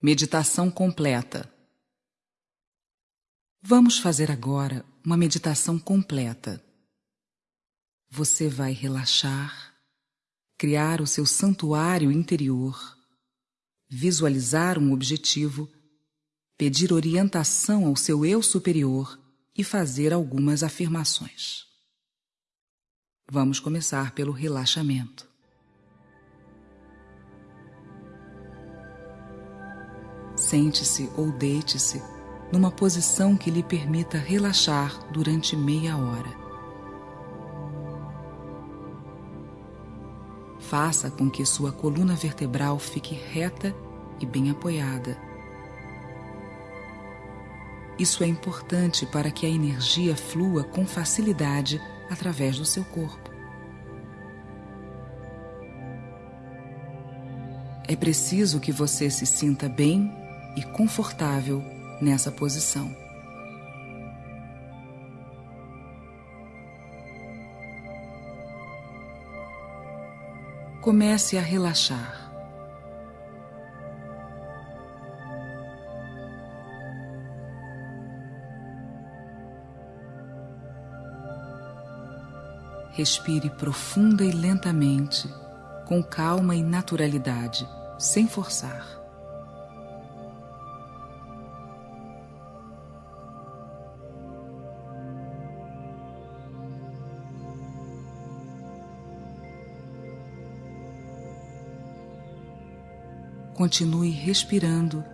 Meditação completa. Vamos fazer agora uma meditação completa. Você vai relaxar, criar o seu santuário interior, visualizar um objetivo, pedir orientação ao seu eu superior e fazer algumas afirmações. Vamos começar pelo relaxamento. Sente-se ou deite-se numa posição que lhe permita relaxar durante meia hora. Faça com que sua coluna vertebral fique reta e bem apoiada. Isso é importante para que a energia flua com facilidade através do seu corpo. É preciso que você se sinta bem e confortável nessa posição. Comece a relaxar. Respire profunda e lentamente, com calma e naturalidade, sem forçar. Continue respirando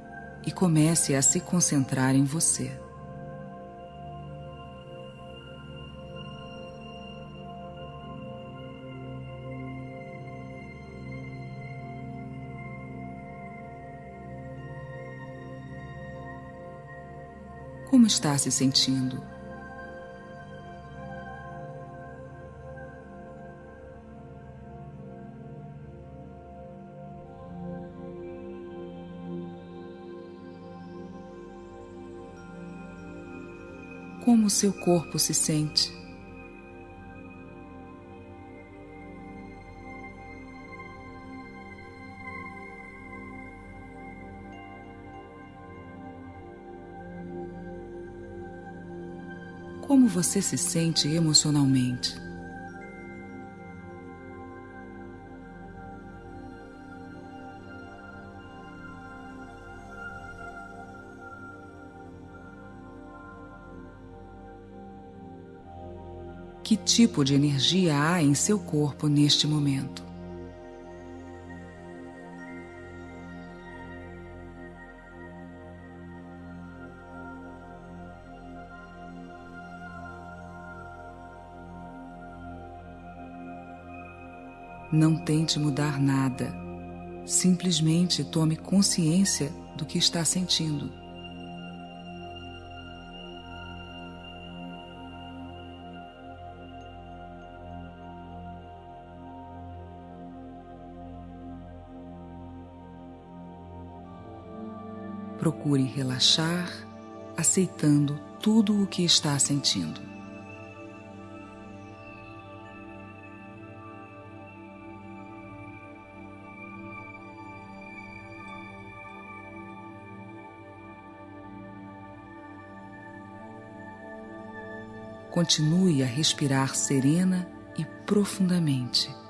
e comece a se concentrar em você. Como está se sentindo? Como o seu corpo se sente. Como você se sente emocionalmente? Que tipo de energia há em seu corpo neste momento. Não tente mudar nada. Simplesmente tome consciência do que está sentindo. Procure relaxar, aceitando tudo o que está sentindo. Continue a respirar serena e profundamente.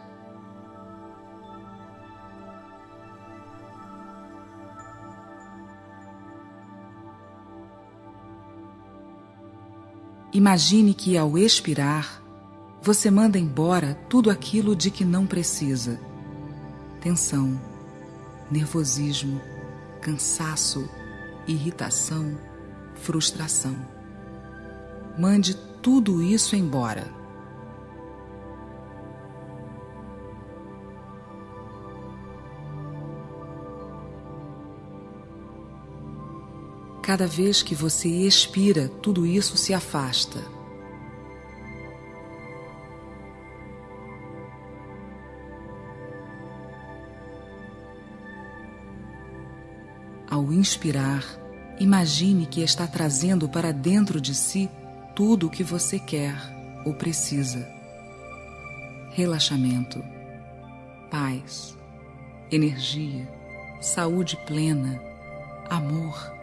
Imagine que ao expirar, você manda embora tudo aquilo de que não precisa: tensão, nervosismo, cansaço, irritação, frustração. Mande tudo isso embora. Cada vez que você expira, tudo isso se afasta. Ao inspirar, imagine que está trazendo para dentro de si tudo o que você quer ou precisa: relaxamento, paz, energia, saúde plena amor,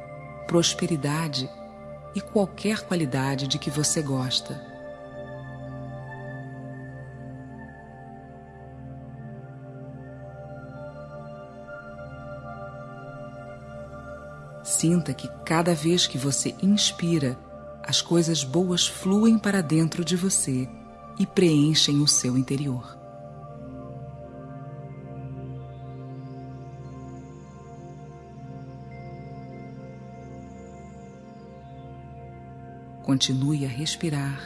prosperidade e qualquer qualidade de que você gosta. Sinta que cada vez que você inspira, as coisas boas fluem para dentro de você e preenchem o seu interior. Continue a respirar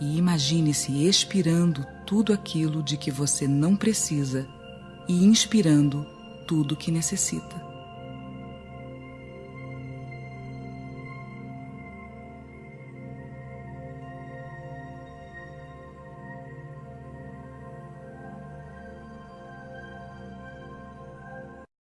e imagine-se expirando tudo aquilo de que você não precisa e inspirando tudo que necessita.